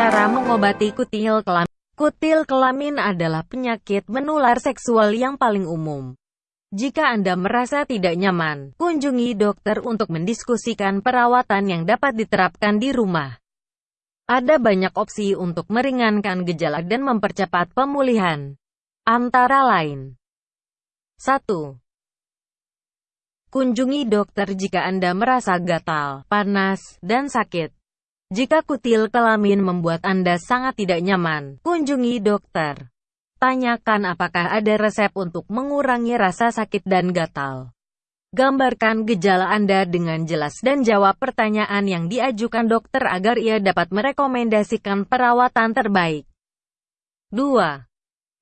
Cara mengobati kutil kelamin Kutil kelamin adalah penyakit menular seksual yang paling umum. Jika Anda merasa tidak nyaman, kunjungi dokter untuk mendiskusikan perawatan yang dapat diterapkan di rumah. Ada banyak opsi untuk meringankan gejala dan mempercepat pemulihan. Antara lain 1. Kunjungi dokter jika Anda merasa gatal, panas, dan sakit. Jika kutil kelamin membuat Anda sangat tidak nyaman, kunjungi dokter. Tanyakan apakah ada resep untuk mengurangi rasa sakit dan gatal. Gambarkan gejala Anda dengan jelas dan jawab pertanyaan yang diajukan dokter agar ia dapat merekomendasikan perawatan terbaik. 2.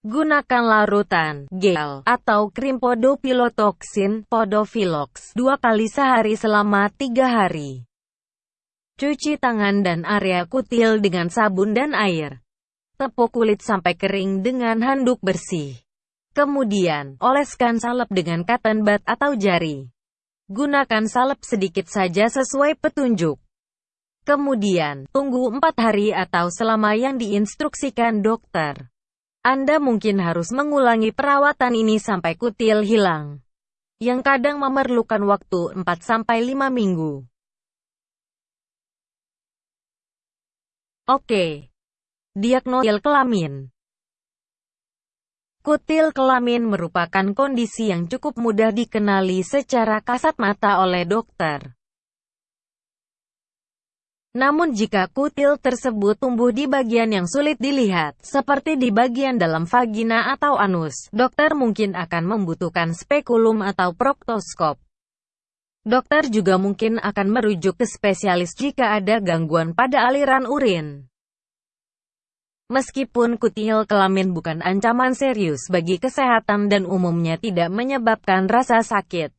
Gunakan larutan, gel, atau krim podopilotoksin, podofilox, dua kali sehari selama tiga hari. Cuci tangan dan area kutil dengan sabun dan air. Tepuk kulit sampai kering dengan handuk bersih. Kemudian, oleskan salep dengan cotton bud atau jari. Gunakan salep sedikit saja sesuai petunjuk. Kemudian, tunggu 4 hari atau selama yang diinstruksikan dokter. Anda mungkin harus mengulangi perawatan ini sampai kutil hilang. Yang kadang memerlukan waktu 4-5 minggu. Oke. Diagnosil kelamin Kutil kelamin merupakan kondisi yang cukup mudah dikenali secara kasat mata oleh dokter. Namun jika kutil tersebut tumbuh di bagian yang sulit dilihat, seperti di bagian dalam vagina atau anus, dokter mungkin akan membutuhkan spekulum atau proktoskop. Dokter juga mungkin akan merujuk ke spesialis jika ada gangguan pada aliran urin. Meskipun kutil kelamin bukan ancaman serius bagi kesehatan dan umumnya tidak menyebabkan rasa sakit,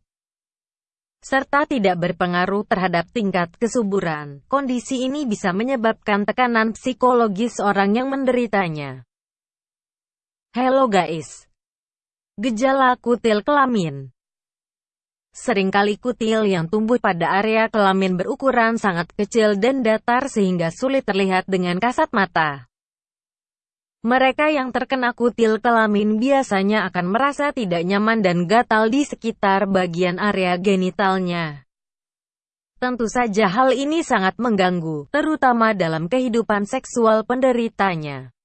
serta tidak berpengaruh terhadap tingkat kesuburan, kondisi ini bisa menyebabkan tekanan psikologis orang yang menderitanya. Hello guys! Gejala kutil kelamin Seringkali kutil yang tumbuh pada area kelamin berukuran sangat kecil dan datar sehingga sulit terlihat dengan kasat mata. Mereka yang terkena kutil kelamin biasanya akan merasa tidak nyaman dan gatal di sekitar bagian area genitalnya. Tentu saja hal ini sangat mengganggu, terutama dalam kehidupan seksual penderitanya.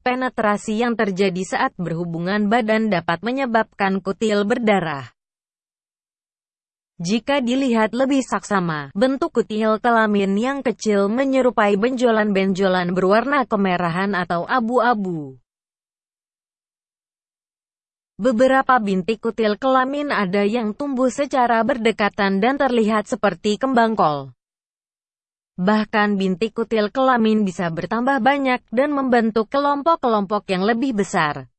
Penetrasi yang terjadi saat berhubungan badan dapat menyebabkan kutil berdarah. Jika dilihat lebih saksama, bentuk kutil kelamin yang kecil menyerupai benjolan-benjolan berwarna kemerahan atau abu-abu. Beberapa bintik kutil kelamin ada yang tumbuh secara berdekatan dan terlihat seperti kembang kol. Bahkan bintik kutil kelamin bisa bertambah banyak dan membentuk kelompok-kelompok yang lebih besar.